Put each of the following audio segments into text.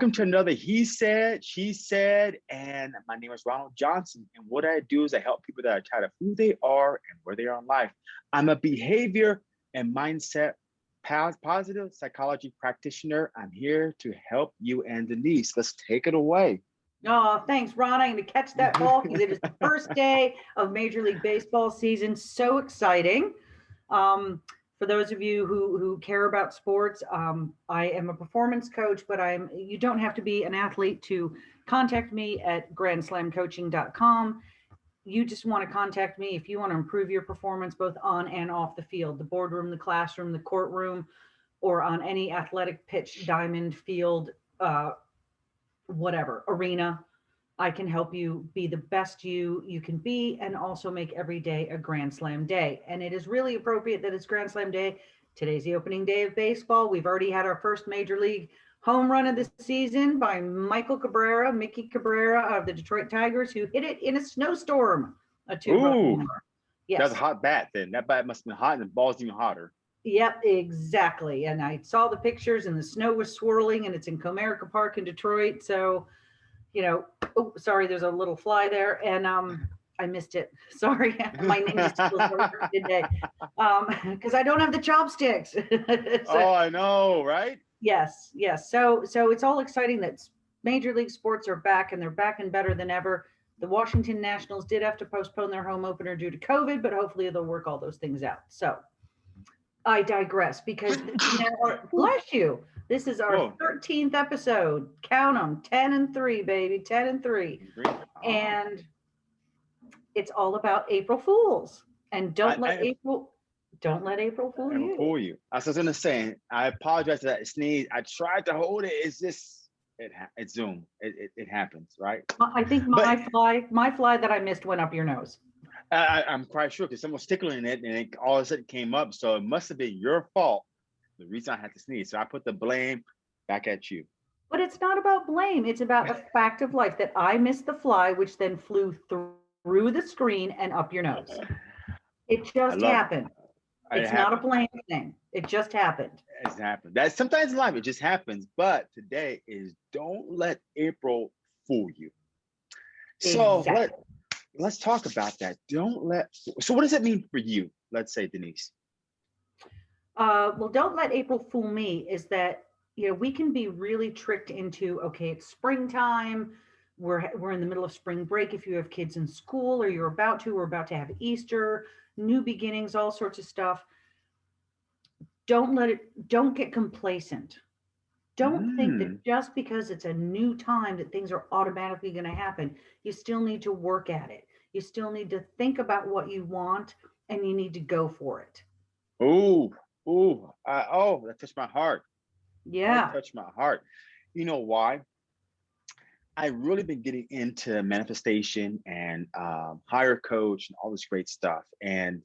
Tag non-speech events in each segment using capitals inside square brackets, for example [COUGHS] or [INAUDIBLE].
Welcome to another He Said, She Said, and my name is Ronald Johnson. And what I do is I help people that are tired of who they are and where they are in life. I'm a behavior and mindset positive psychology practitioner. I'm here to help you and Denise. Let's take it away. Oh, thanks, Ron. I'm going to catch that ball because it is the first day of Major League Baseball season. So exciting. Um, for those of you who, who care about sports, um, I am a performance coach, but I'm you don't have to be an athlete to contact me at grandslamcoaching.com. You just want to contact me if you want to improve your performance both on and off the field, the boardroom, the classroom, the courtroom, or on any athletic pitch, diamond, field, uh, whatever, arena. I can help you be the best you you can be and also make every day a Grand Slam day. And it is really appropriate that it's Grand Slam day. Today's the opening day of baseball. We've already had our first major league home run of the season by Miguel Cabrera, Miggy Cabrera of the Detroit Tigers, who hit it in a snowstorm. A two Ooh, yes. That's a hot bat then. That bat must have been hot and the ball's even hotter. Yep, exactly. And I saw the pictures and the snow was swirling and it's in Comerica Park in Detroit. So you know, oh, sorry, there's a little fly there. And um, I missed it. [LAUGHS] Sorry, [LAUGHS] my name is [LAUGHS] today. Um, because I don't have the chopsticks. so, oh, I know, right? Yes, yes. So so it's all exciting that major league sports are back and they're back and better than ever. The Washington Nationals did have to postpone their home opener due to COVID, but hopefully they'll work all those things out. So I digress because [LAUGHS] bless you. This is our Whoa. 13th episode. Count them 10 and 3, baby. 10 and 3. And it's all about April Fools. And don't I, let I, April don't let April fool you. Fool you. I was gonna say, I apologize for that sneeze. I tried to hold it. It's just it it's Zoom. It, it, it happens, right? I think my but, fly, my fly that I missed went up your nose. I, am quite sure because someone was tickling it and it all of a sudden came up. So it must have been your fault the reason I had to sneeze. So I put the blame back at you. But it's not about blame. It's about a fact of life that I missed the fly, which then flew through the screen and up your nose. [LAUGHS] It just happened. It. It's not a blame thing. It just happened. It's happened. That sometimes in life it just happens. But today is don't let April fool you. So exactly. let, let's talk about that. Don't let. So what does it mean for you? Let's say Denise uh, well, don't let April fool me is that, you know, we can be really tricked into, okay, it's springtime. We're, we're in the middle of spring break. If you have kids in school or you're about to, we're about to have Easter, new beginnings, all sorts of stuff. Don't let it, don't get complacent. Don't mm. think that mm. just because it's a new time that things are automatically going to happen. You still need to work at it. You still need to think about what you want and you need to go for it. Oh, Ooh, uh, oh, that touched my heart. Yeah. That touched my heart. You know why? I really been getting into manifestation and um, higher coach and all this great stuff. And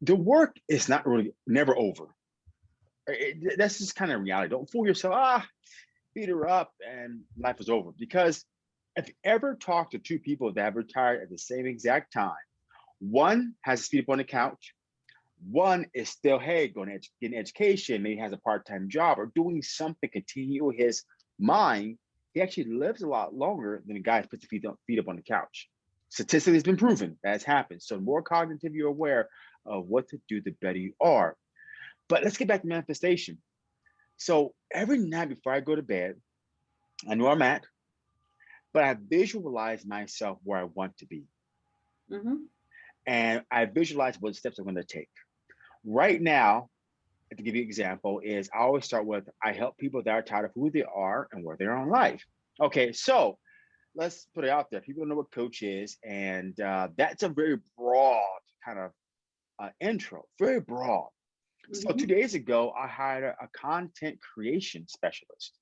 the work is not really never over. It, that's just kind of reality. Don't fool yourself. Ah, beat her up and life is over. Because if you ever talk to two people that have retired at the same exact time, one has to sleep on the couch, one is still, hey, going to get an education, maybe has a part-time job or doing something, continue his mind. He actually lives a lot longer than a guy who puts the feet up, feet up on the couch. Statistically, it's been proven that has happened. So the more cognitive you're aware of what to do, the better you are. But let's get back to manifestation. So every night before I go to bed, I know I'm at, but I visualize myself where I want to be. Mm -hmm. And I visualize what steps I'm going to take right now, to give you an example, is I always start with I help people that are tired of who they are and where they are in life. Okay, so let's put it out there. People know what coach is, and uh, that's a very broad kind of uh, intro, very broad. Mm -hmm. So two mm-hmm. days ago, I hired a, a content creation specialist.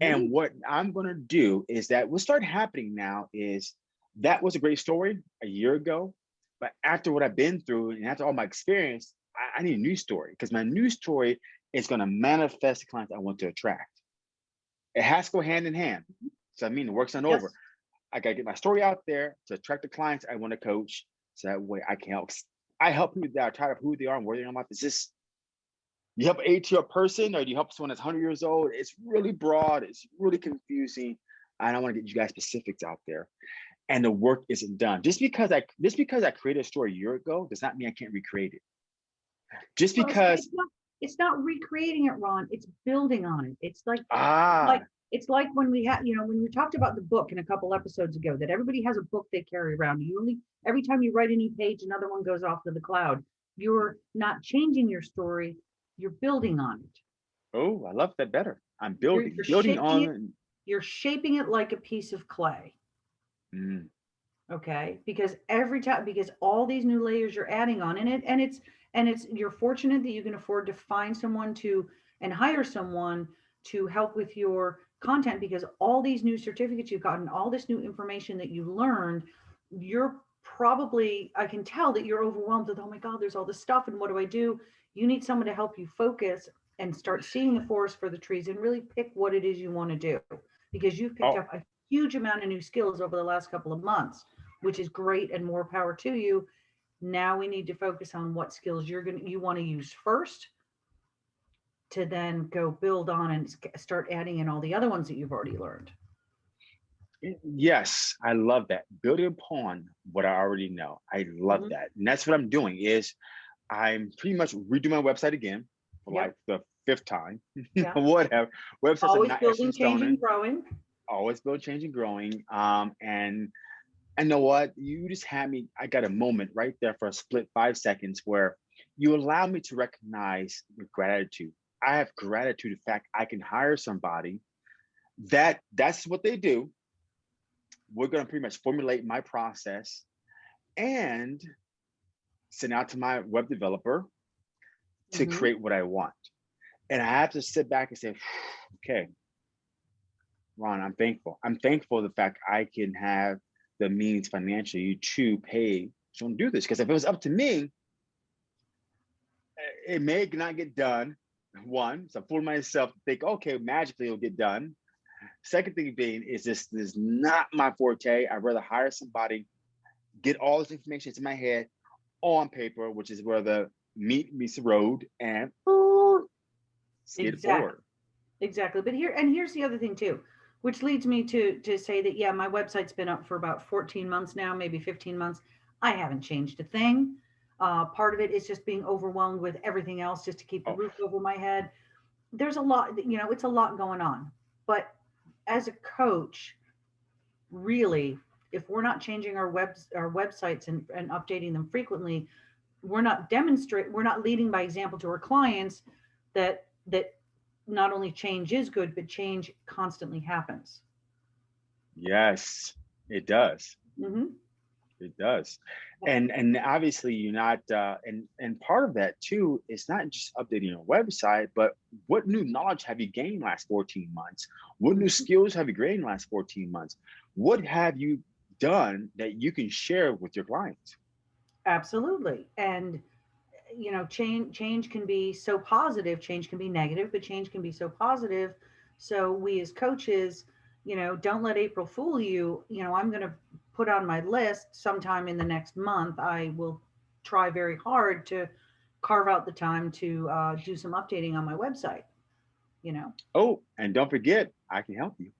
And mm -hmm. what I'm going to do is that what started happening now is that was a great story a year ago. But after what I've been through and after all my experience, I, I need a new story because my new story is going to manifest the clients I want to attract. It has to go hand in hand. So I mean, the work's not yes. over. I got to get my story out there to attract the clients I want to coach. So that way I can help. I help people that are tired of who they are and where they are in life. Is this you help a to a person or do you help someone that's 100 years old? It's really broad. It's really confusing. I don't want to get you guys specifics out there. And the work isn't done. Just because I just because I created a story a year ago does not mean I can't recreate it. Just because It's not, it's not recreating it, Ron. It's building on it. It's like, ah like, it's like when we had, you know, when we talked about the book in a couple episodes ago, that everybody has a book they carry around. You only, every time you write a new page, another one goes off to the cloud. You're not changing your story, you're building on it. oh I love that better. I'm building you're building shaping on it. You're shaping it like a piece of clay. Mm, okay because every time because all these new layers you're adding on in it and it's and it's you're fortunate that you can afford to find someone to and hire someone to help with your content because all these new certificates you've gotten all this new information that you learned you're probably i can tell that you're overwhelmed with oh my god there's all this stuff and what do i do you need someone to help you focus and start seeing the forest for the trees and really pick what it is you want to do because you've picked Oh. up a huge amount of new skills over the last couple of months which is great and more power to you. Now we need to focus on what skills you're going to, you want to use first to then go build on and start adding in all the other ones that you've already learned. Yes, I love that. Building upon what I already know. I love Mhm. that. And that's what I'm doing is I'm pretty much redoing my website again for Yep. like the fifth time. [LAUGHS] Yeah. Whatever. Websites are Always not building, changing, growing. always build, changing, growing. Um, and I know what you just had me. I got a moment right there for a split five seconds where you allow me to recognize gratitude. I have gratitude the fact I can hire somebody that that's what they do. We're gonna pretty much formulate my process and send out to my web developer to Mhm. create what I want. And I have to sit back and say, okay, Ron, I'm thankful. I'm thankful the fact I can have the means financially to pay someone to do this. Because if it was up to me, eh, it may not get done. One, so I fool myself to think, okay, magically it'll get done. Second thing being is this, this is not my forte. I'd rather hire somebody, get all this information into my head on paper, which is where the meat meets the road and skid Exactly. forward. Exactly. But here, and here's the other thing too, which leads me to, to say that, yeah, my website's been up for about 14 months now, maybe 15 months. I haven't changed a thing. Uh, part of it is just being overwhelmed with everything else just to keep the Oh. roof over my head. There's a lot, you know, it's a lot going on. But as a coach, really, if we're not changing our webs, our websites and, and updating them frequently, we're not demonstrate, we're not leading by example to our clients that, that not only change is good, but change constantly happens. Yes, it does. Mhm. It does. And and obviously you're not uh and and part of that too is not just updating your website, but what new knowledge have you gained last 14 months? What new Mhm. skills have you gained last 14 months? What have you done that you can share with your clients? Absolutely. And you know, change change can be so positive, change can be negative, but change can be so positive. So we as coaches, you know, don't let April fool you. You know, I'm going to put on my list sometime in the next month. I will try very hard to carve out the time to uh, do some updating on my website. You know, Oh, and don't forget, I can help you.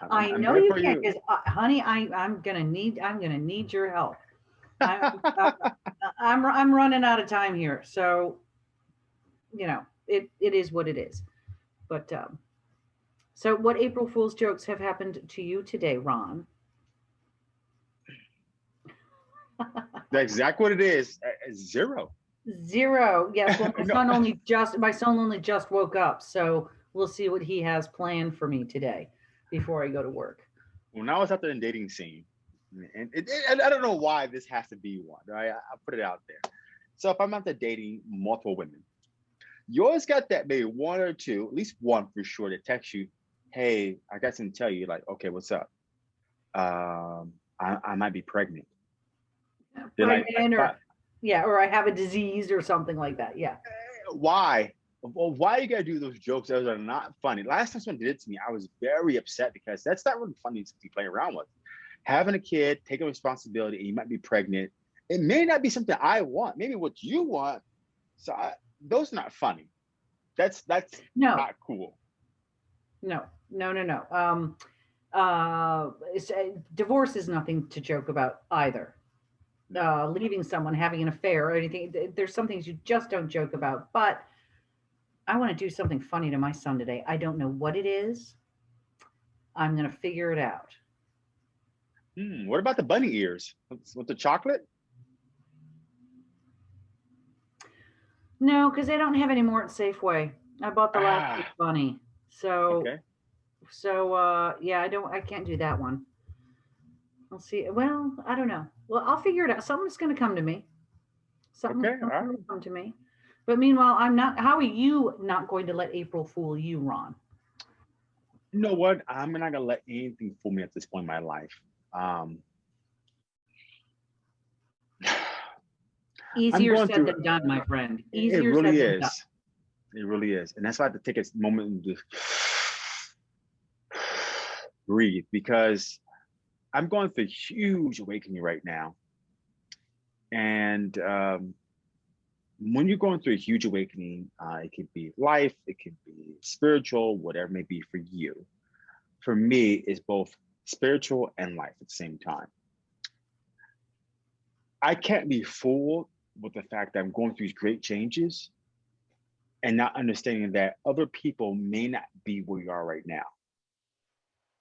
I'm- I know you can, because uh, honey, I I'm gonna need I'm gonna need your help. I'm, uh, [LAUGHS] I'm I'm running out of time here, so you know it it is what it is. But um, so what April Fool's jokes have happened to you today, Ron? [LAUGHS] That's exactly what it is. uh, uh, Zero. Zero. Yes. Well, my [LAUGHS] No. son only just my son only just woke up, so we'll see what he has planned for me today before I go to work. when I was out there in dating scene, and, it, it- and I don't know why this has to be one, right? I, I put it out there. So if I'm out there dating multiple women, you always got that maybe one or two, at least one for sure, that text you, "Hey, I got something to tell you." Like, okay, what's up? Um, I, I might be pregnant. They're like, Pregnant or "Fi- yeah, or I have a disease or something like that. Yeah. why? Well, why you gotta do those jokes that are not funny? Last time someone did it to me, I was very upset because that's not really funny to be playing around with. Having a kid, taking responsibility, and you might be pregnant. It may not be something I want. Maybe what you want. So I, those are not funny. That's that's No, not cool. no, no, no, no. Um, uh, uh, divorce is nothing to joke about either. Uh, leaving someone, having an affair or anything. There's some things you just don't joke about, but I want to do something funny to my son today. I don't know what it is. I'm going to figure it out. Hmm, what about the bunny ears with, the chocolate? No, because they don't have any more at Safeway. I bought the last Ah. week bunny. So, Okay. so, uh, yeah, I don't, I can't do that one. I'll see. Well, I don't know. Well, I'll figure it out. Something's going to come to me. Something Okay, right. will come to me. But meanwhile, I'm not, how are you not going to let April fool you, Ron? You know what? I'm not gonna let anything fool me at this point in my life. Um, [SIGHS] Easier said through- than done, my friend. it really said than done. is. It really is, and that's why I have to take a moment and just [SIGHS] breathe because I'm going through a huge awakening right now, and um, when you're going through a huge awakening, uh, it could be life, it could be spiritual, whatever may be for you. For me, it's both spiritual and life at the same time. I can't be fooled with the fact that I'm going through these great changes and not understanding that other people may not be where you are right now.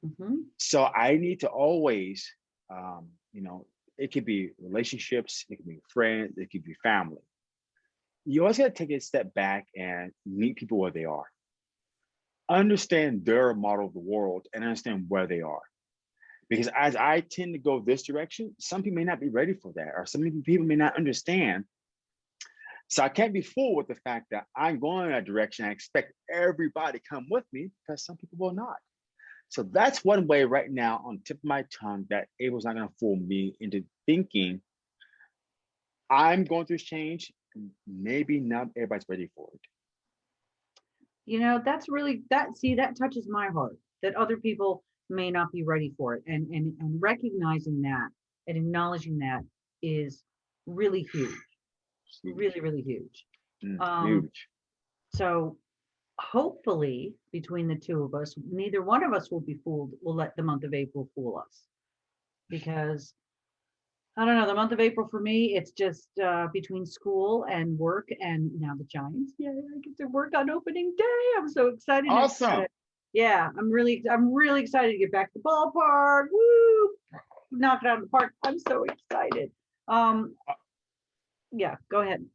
Mhm. So I need to always, um, you know, it could be relationships, it could be friends, it could be family. You always got to take a step back and meet people where they are. Understand their model of the world and understand where they are. Because as I tend to go this direction, some people may not be ready for that, or some people may not understand. So I can't be fooled with the fact that I'm going in that direction. I expect everybody to come with me because some people will not. So that's one way right now on tip of my tongue that April's not going to fool me into thinking I'm going through this change. Maybe not everybody's ready for it. You know, that's really that see that touches my heart that other people may not be ready for it and and and recognizing that and acknowledging that is really huge. Really really huge. Mm, um, huge. So hopefully between the two of us neither one of us will be fooled We'll let the month of April fool us. Because I don't know, the month of April for me, it's just uh, between school and work and now the Giants. Yeah, I get to work on opening day. I'm so excited. Awesome. Yeah, I'm really, I'm really excited to get back to the ballpark. Woo! Knock it out of the park. I'm so excited. Um, yeah, go ahead.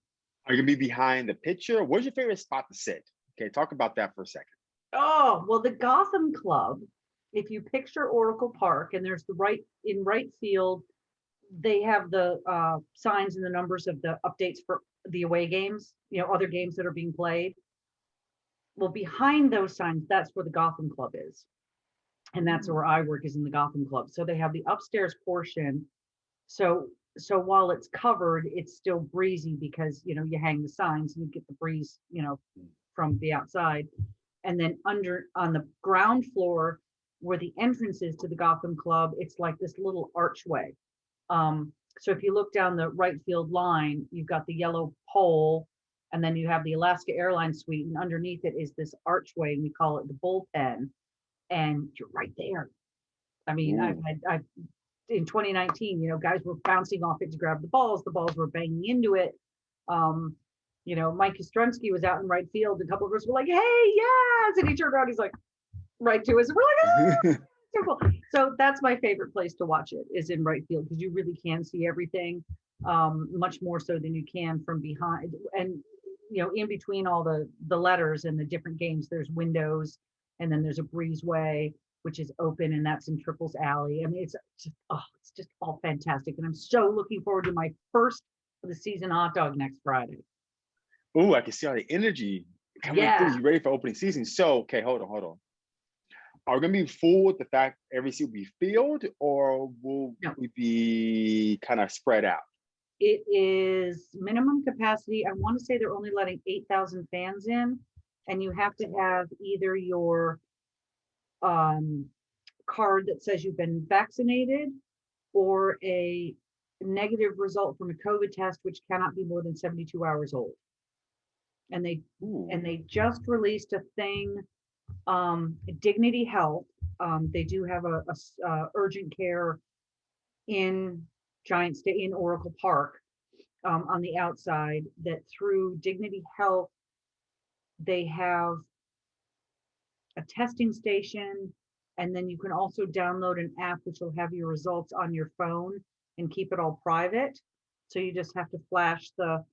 Are you to be behind the pitcher? Where's your favorite spot to sit? Okay, talk about that for a second. Oh, well, the Gotham Club, if you picture Oracle Park and there's the right in right field, they have the uh, signs and the numbers of the updates for the away games, you know, other games that are being played. Well, behind those signs, that's where the Gotham Club is. And that's where I work is in the Gotham Club. So they have the upstairs portion. So so while it's covered, it's still breezy because you know you hang the signs and you get the breeze, you know, from the outside and then under on the ground floor where the entrance is to the Gotham Club, it's like this little archway. Um, so if you look down the right field line, you've got the yellow pole, and then you have the Alaska Airlines suite, and underneath it is this archway, and we call it the bullpen, and you're right there. I mean, I've had I've in 2019, you know, guys were bouncing off it to grab the balls, the balls were banging into it. Um, you know, Mike Yastrzemski was out in right field. A couple of us were like, "Hey, yes!" And he turned around, he's like, right to us. and We're like, "Ah, [LAUGHS] so cool." So that's my favorite place to watch it is in right field because you really can see everything, um, much more so than you can from behind. And you know, in between all the the letters and the different games, there's windows, and then there's a breezeway which is open, and that's in Triples Alley. I mean, it's just oh, it's just all fantastic, and I'm so looking forward to my first of the season hot dog next Friday. Ooh, I can see all the energy coming through. You ready for opening season? So, okay, hold on, hold on. Are we gonna be full with the fact every seat will be filled, or will No. we be kind of spread out? It is minimum capacity. I want to say they're only letting eight thousand fans in, and you have to have either your um, card that says you've been vaccinated or a negative result from a COVID test, which cannot be more than seventy-two hours old. And they Ooh. and they just released a thing, um, Dignity Health. Um, they do have a uh, urgent care in Giant State in Oracle Park, um, on the outside that through Dignity Health, they have a testing station, and then you can also download an app which will have your results on your phone and keep it all private. So you just have to flash the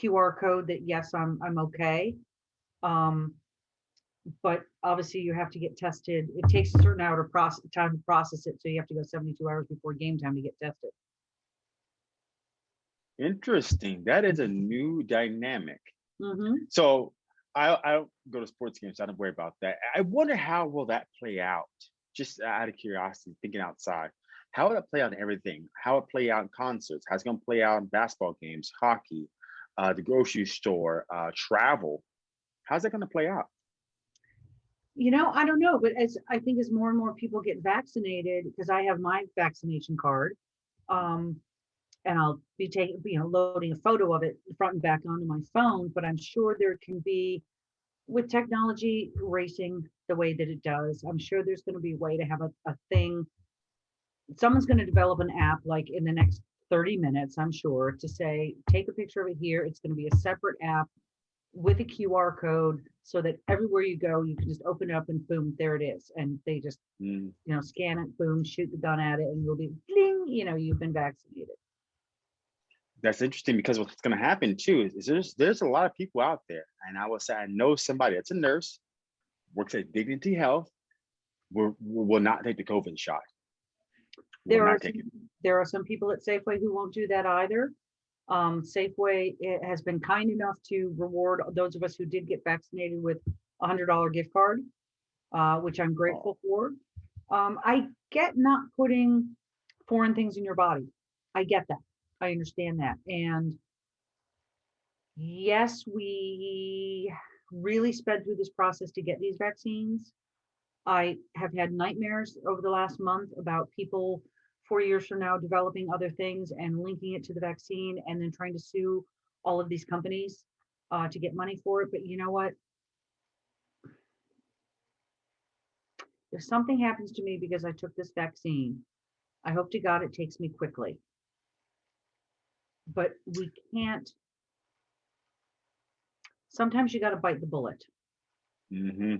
QR code that yes, I'm I'm okay. Um, but obviously you have to get tested. It takes a certain hour to process time to process it, so you have to go 72 hours before game time to get tested. Interesting. That is a new dynamic. hmm So I I don't go to sports games, so I don't worry about that. I wonder how will that play out? Just out of curiosity, thinking outside. How will it play out in everything? How will it play out in concerts? How's it gonna play out in basketball games, hockey, uh, the grocery store, uh, travel? How's that gonna play out? You know, I don't know, but as I think as more and more people get vaccinated, because I have my vaccination card, um, and I'll be taking, you know, loading a photo of it front and back onto my phone, but I'm sure there can be with technology racing the way that it does, I'm sure there's going to be a way to have a, a thing. Someone's going to develop an app like in the next 30 minutes, I'm sure, to say, take a picture of it here. It's going to be a separate app with a QR code so that everywhere you go, you can just open it up and boom, there it is. And they just, Mm, you know, scan it, boom, shoot the gun at it, and you'll be bling, you know, you've been vaccinated. That's interesting because what's gonna happen too is, is there's there's a lot of people out there, and I will say I know somebody that's a nurse, works at Dignity Health, will will not take the COVID shot. There are, not take it. some- there are some people at Safeway who won't do that either. Um, Safeway has been kind enough to reward those of us who did get vaccinated with a hundred dollar gift card, uh, which I'm grateful for. Um, I get not putting foreign things in your body. I get that. I understand that. And yes, we really sped through this process to get these vaccines. I have had nightmares over the last month about people four years from now developing other things and linking it to the vaccine and then trying to sue all of these companies uh, to get money for it. But you know what? If something happens to me because I took this vaccine, I hope to God it takes me quickly. But we can't. Sometimes you got to bite the bullet. hmm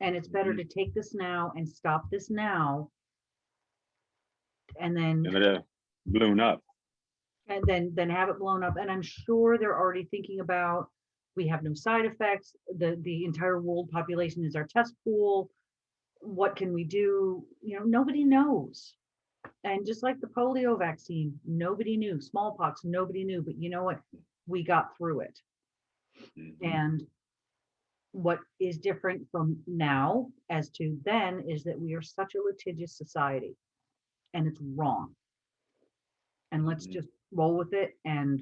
And it's better Mhm. to take this now and stop this now. And then, And balloon up. and then, then have it blown up. And I'm sure they're already thinking about, we have no side effects. The, the entire world population is our test pool. What can we do? You know, nobody knows. And just like the polio vaccine, nobody knew. Smallpox, nobody knew. But you know what? We got through it. Mhm. And what is different from now as to then is that we are such a litigious society and it's wrong. And let's Mhm. just roll with it and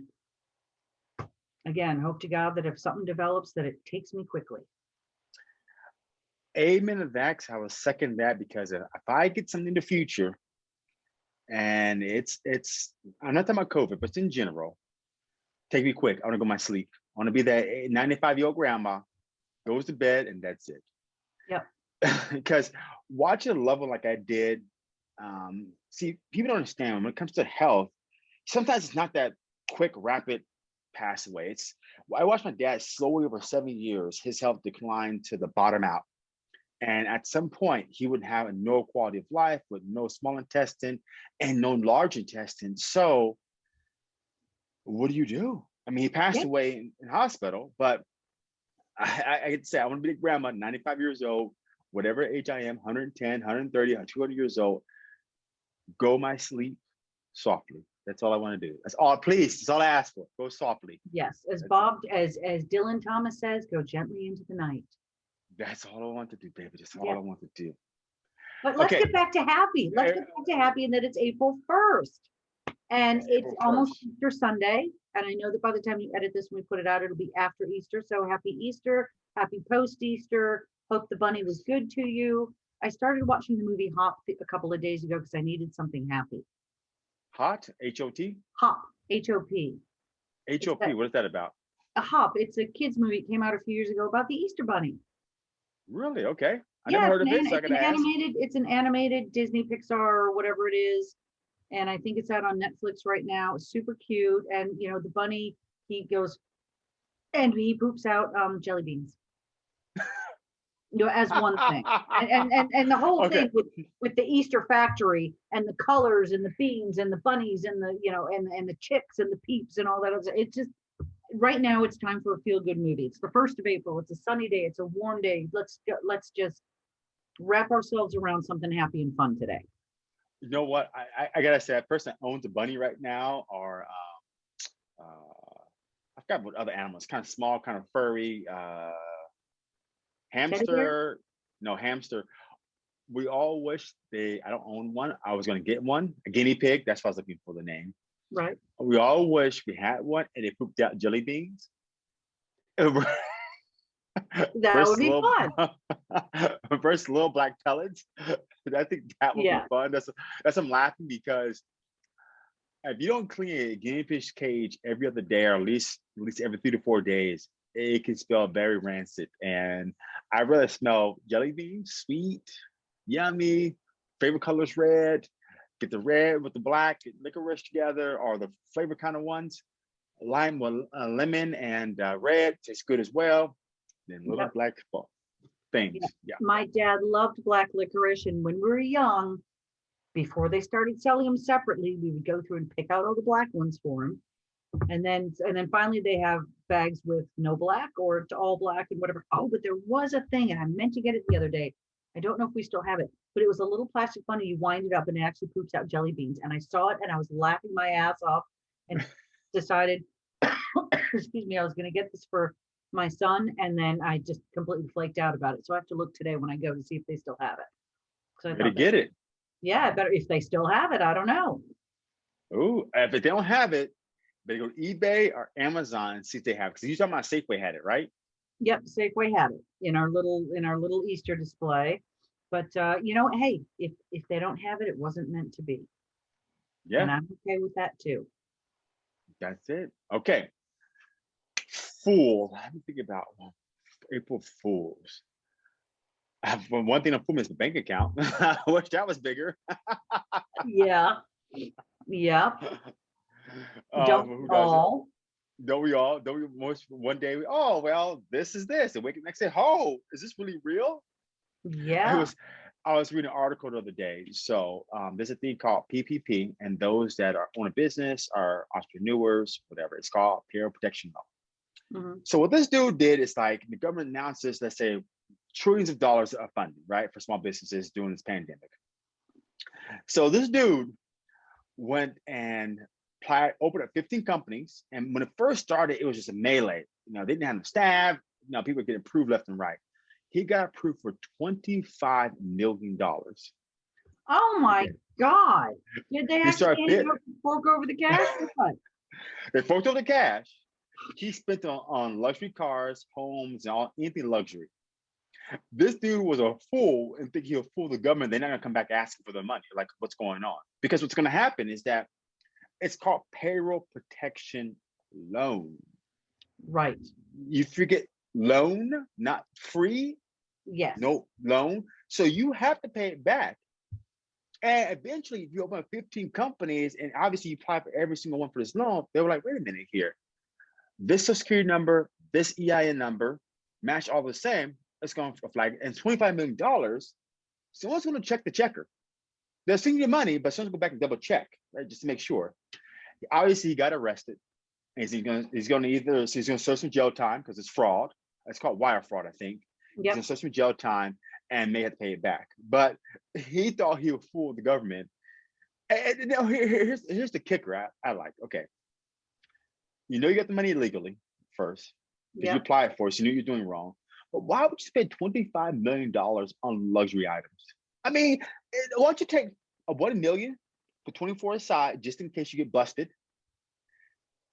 again, hope to God that if something develops, that it takes me quickly. Amen to that. I will second that because if if I get something in the future, and it's it's I'm not talking about COVID, but in general, take me quick. I want to go my sleep. I want to be that 95 year old grandma, goes to bed, and that's it. Yep. [LAUGHS] because watching a level like I did, um, see, people don't understand when it comes to health. Sometimes it's not that quick, rapid pass away. It's I watched my dad slowly over seven years, his health declined to the bottom out. And at some point, he would have no quality of life with no small intestine and no large intestine. So, what do you do? I mean, he passed Yeah. away in, in hospital, but I, I, I could say I want to be a grandma, 95 years old, whatever age I am, 110, 130, 200 years old. Go my sleep softly. That's all I want to do. That's all. Please, that's all I ask for. Go softly. Yes, as Bob, as, as Dylan Thomas says, go gently into the night. That's all I want to do, baby. That's all Yeah. I want to do. But let's Okay. get back to happy. Let's get back to happy and that it's April first. And It's it's almost 1st. Easter Sunday. And I know that by the time you edit this, and we put it out, it'll be after Easter. So happy Easter, happy post Easter. Hope the bunny was good to you. I started watching the movie Hop a couple of days ago because I needed something happy. Hot, H O T, Hop, H O P. H O P. What is that about? a Hop. It's a kids movie. It came out a few years ago about the Easter Bunny. Really? Okay. I Yeah, never heard of it's it, an, so I it's an ask. animated. It's an animated Disney Pixar or whatever it is, and I think it's out on Netflix right now. It's super cute, and you know the bunny he goes and he poops out um jelly beans. You know, as one thing. and, and and and the whole [LAUGHS] Okay. thing with with the Easter factory and the colors and the beans and the bunnies and the you know and and the chicks and the peeps and all that other it's just right now it's time for a feel good movie it's the first of april it's a sunny day it's a warm day let's let's just wrap ourselves around something happy and fun today You know what? I, I, I gotta say, that person that owns a bunny right now are, um, uh, I forgot what other animals, kind of small, kind of furry, uh, hamster. No, hamster. We all wish they, I don't own one. I was gonna get one, a guinea pig. That's what I was looking for the name. right We all wish we had one and it pooped out jelly beans. [LAUGHS] that First would be little- fun [LAUGHS] First little black pellets. [LAUGHS] I think that would Yeah. be fun. That's that's I'm laughing because if you don't clean a guinea pig cage every other day or at least at least every three to four days, it can smell very rancid. And I really smell jelly beans, sweet, yummy, favorite colors red. Get the red with the black, get licorice together, or the flavor kind of ones. Lime with uh, lemon and uh, red tastes good as well. Then little black things. Yeah. my dad loved black licorice and when we were young before they started selling them separately we would go through and pick out all the black ones for him and then and then finally they have bags with no black or it's all black and whatever oh but there was a thing and i meant to get it the other day i don't know if we still have it but it was a little plastic bunny you wind it up and it actually poops out jelly beans and i saw it and i was laughing my ass off and [LAUGHS] decided [COUGHS] excuse me i was going to get this for my son and then I just completely flaked out about it. So I have to look today when I go to see if they still have it. So I Better get it. Yeah, better if they still have it. I don't know. Ooh, if they don't have it, they go to eBay or Amazon and see if they have. Because you talking about Safeway had it, right? Yep, Safeway had it in our little in our little Easter display. But uh, you know, hey, if if they don't have it, it wasn't meant to be. Yeah, and I'm okay with that too. that's it. Okay. Fool. Let me think about one. April Fools. I have one one thing to fool me is the bank account. [LAUGHS] I wish that was bigger. [LAUGHS] Yeah. Yeah. Um, don't we all. Don't we all? Don't we most one day? We, oh well, this is this, and wake up next day. Oh, is this really real? I Yeah. was I was reading an article the other day. So um, there's a thing called PPP, and those that are own a business are entrepreneurs, whatever it's called, payroll protection law. Mhm. So what this dude did is like the government announces, let's say, trillions of dollars of funding, right, for small businesses during this pandemic. So this dude went and applied, opened up 15 companies, and when it first started, it was just a melee. You know, they didn't have enough staff. You know, people were getting approved left and right. He got approved for 25 million dollars. Oh my God. Did they He started actually fork over the cash? [LAUGHS] They forked over the cash. He spent on, on luxury cars, homes, and all anything luxury. This dude was a fool and think he'll fool the government. They're not gonna come back asking for their money. Like, what's going on? Because what's gonna happen is that it's called payroll protection loan. Right. You forget loan, not free, Yes. no loan. So you have to pay it back. And eventually, if you open up 15 companies and obviously you apply for every single one for this loan, they were like, wait a minute here. This social security number, this EIN number, match all the same. It's going to flag and $25 million. Someone's going to check the checker. They're sending you money, but someone's going to go back and double check, right? Just to make sure. Obviously, he got arrested. He's going to he's going to either he's going to serve some jail time because it's fraud. It's called wire fraud, I think. He's Yep. gonna serve some jail time and may have to pay it back. But he thought he would fool the government. And, now here- here- here's here's the kicker I, I like. Okay. You know you got the money illegally first. Because you Yep. apply it for it, so you knew you're doing wrong. But why would you spend $25 million on luxury items? I mean, eh, why don't you take a one million for 24 aside just in case you get busted?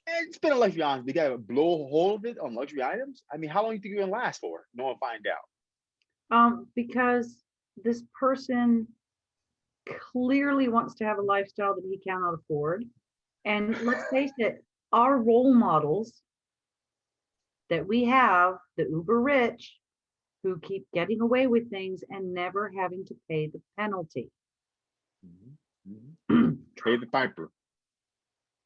And spend a luxury items. You gotta blow a hole of it on luxury items. I mean, how long do you think you're gonna last for? No one find out. Um, because this person clearly wants to have a lifestyle that he cannot afford. And let's face it, our role models that we have the uber rich who keep getting away with things and never having to pay the penalty. Mhm, mhm. [CLEARS THROAT] Pay the piper.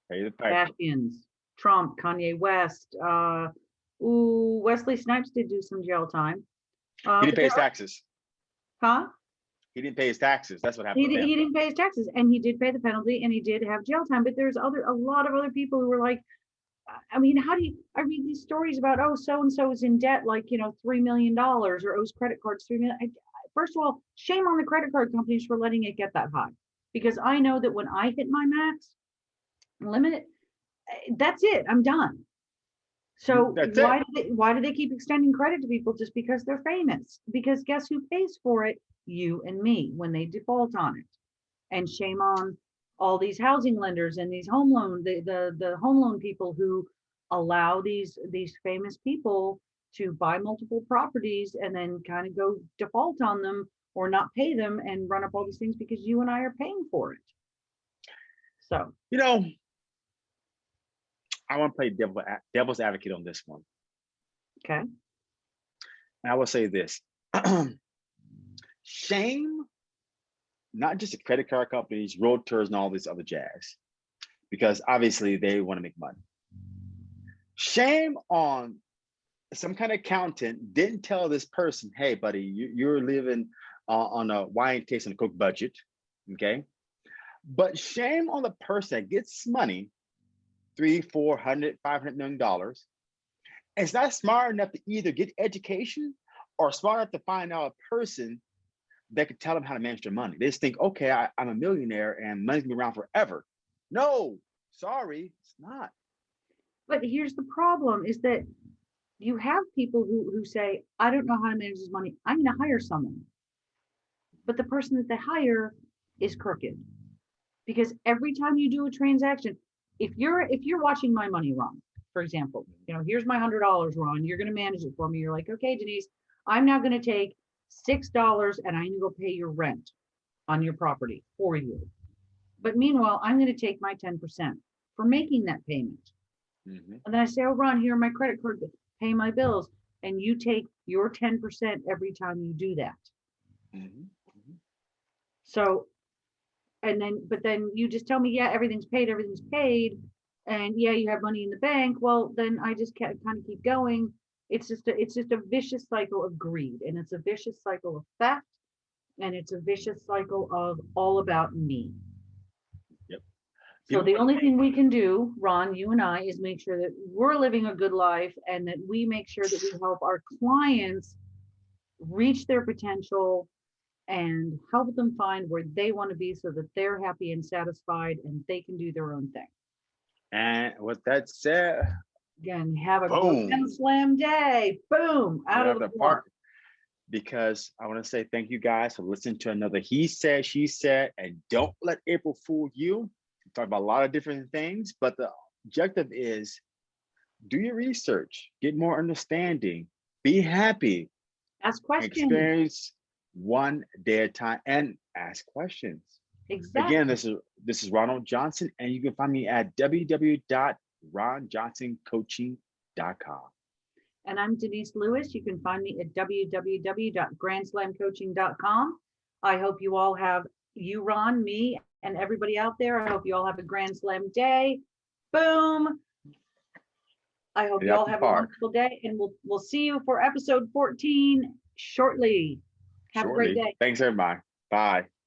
Pay the piper. Kardashians, Trump, Kanye West, uh, ooh, Wesley Snipes did do some jail time. Uh, He didn't pay his taxes. Huh? He didn't pay his taxes. That's what happened di- he didn't pay his taxes and he did pay the penalty and he did have jail time, but there's other, a lot of other people who were like, I- mean, how do you, I read these stories about, oh, so-and-so is in debt, like, you know, $3 million or owes credit cards, 3 million. I- First of all, shame on the credit card companies for letting it get that high. Because I know that when I hit my max limit, eh, that's it, I'm done. So That's it. why, do they, why do they keep extending credit to people just because they're famous? Because guess who pays for it? You and me when they default on it. And shame on all these housing lenders and these home loan, the, the, the home loan people who allow these, these famous people to buy multiple properties and then kind of go default on them or not pay them and run up all these things because you and I are paying for it. So, You know, I want to play devil, devil's advocate on this one. okay, And I will say this. [CLEARS THROAT] Shame, not just the credit card companies, realtors, and all this other jazz, because obviously they want to make money. Shame on some kind of accountant didn't tell this person, hey, buddy, you, you're living uh, on a wine case and coke budget, okay? But shame on the person that gets money, three, four hundred, five hundred million dollars, is not smart enough to either get education or smart enough to find out a person that could tell them how to manage their money. They just think, okay, I, I'm a millionaire and money's gonna be around forever. No, sorry, it's not. but here's the problem is that you have people who, who say, I don't know how to manage this money. I'm gonna hire someone. But the person that they hire is crooked. Because every time you do a transaction, if you're, if you're watching my money wrong, for example, you know, here's my hundred dollars, Ron, you're gonna manage it for me. You're like, okay, Denise, I'm now gonna take six dollars and I'm gonna go pay your rent on your property for you. But meanwhile, I'm gonna take my ten percent for making that payment. Mhm. And then I say, oh, Ron, here are my credit card, pay my bills. And you take your ten percent every time you do that. Mhm. So, and then, but then you just tell me, yeah, everything's paid, everything's paid. And yeah, you have money in the bank. Well, then I just kind of keep going. It's just, a it's just a vicious cycle of greed and it's a vicious cycle of theft. And it's a vicious cycle of all about me. Yep. So the only thing we can do, Ron, you and I, is make sure that we're living a good life and that we make sure that we help our clients reach their potential and help them find where they want to be so that they're happy and satisfied and they can do their own thing. And with that said, Again, have a Boom. grand slam day. Boom, out of the the park. park. because I want to say thank you guys for listening to another He Said, She Said, and don't let April fool you. We talk about a lot of different things, but the objective is do your research, get more understanding, be happy, Ask questions. experience one day at a time, and ask questions. Exactly. Again, this is this is Ronald Johnson, and you can find me at www.ronjohnsoncoaching.com. And I'm Denise Lewis. You can find me at www.grandslamcoaching.com. I hope you all have, you, Ron, me, and everybody out there. I hope you all have a grand slam day. Boom. I hope you all have a wonderful day and we'll, we'll see you for episode 14 shortly. Have a great day. Thanks, everybody. Bye.